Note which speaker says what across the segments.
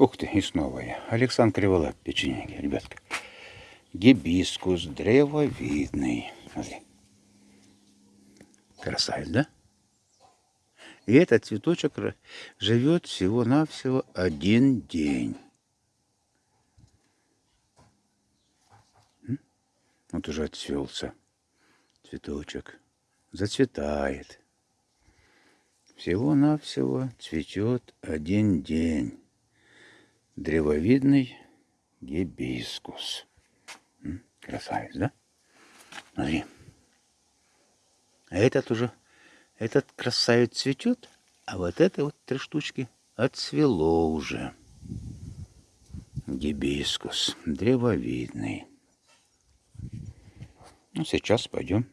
Speaker 1: Ух ты, и снова я. Александр Криволап, печенеги, ребятка. Гибискус древовидный. Смотри. Красавец, да? И этот цветочек живет всего-навсего один день. Вот уже отцвелся цветочек. Зацветает. Всего-навсего цветет один день. Древовидный гибискус. Красавец, да? Смотри. А этот уже, этот красавец цветет, а вот это вот три штучки отцвело уже. Гибискус, древовидный. Ну, сейчас пойдем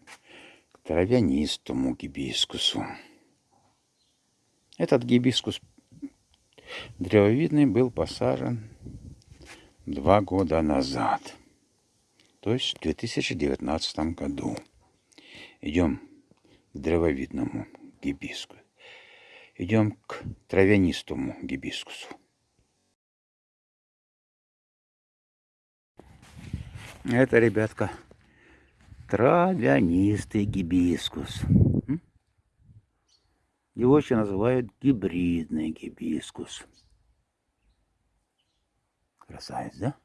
Speaker 1: к травянистому гибискусу. Этот гибискус древовидный был посажен два года назад. То есть в 2019 году. Идем к древовидному гибискусу. Идем к травянистому гибискусу. Это, ребятка, травянистый гибискус. Его еще называют гибридный гибискус. Красавец, да?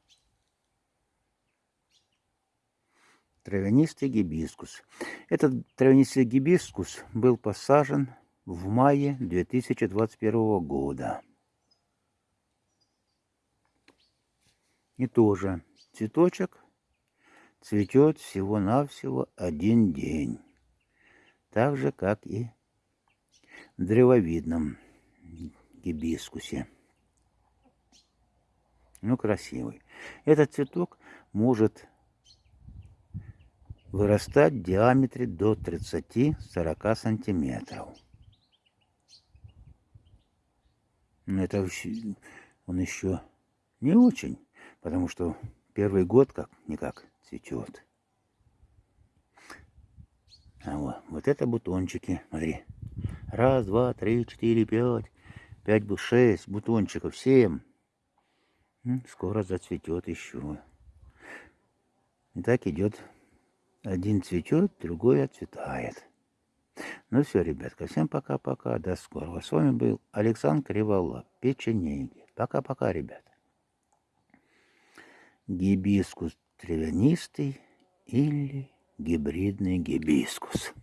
Speaker 1: Травянистый гибискус. Этот травянистый гибискус был посажен в мае 2021 года. И тоже цветочек цветет всего-навсего один день. Так же, как и древовидном гибискусе. Ну, красивый. Этот цветок может вырастать в диаметре до 30-40 сантиметров. Но это он еще не очень, потому что первый год как-никак цветет. А вот, вот это бутончики, смотри. Раз, два, три, четыре, пять. Пять, шесть бутончиков, семь. Скоро зацветет еще. И так идет. Один цветет, другой отцветает. Ну все, ребятка, всем пока-пока. До скорого. С вами был Александр Криволап, печенеги. Пока-пока, ребята. Гибискус травянистый или гибридный гибискус.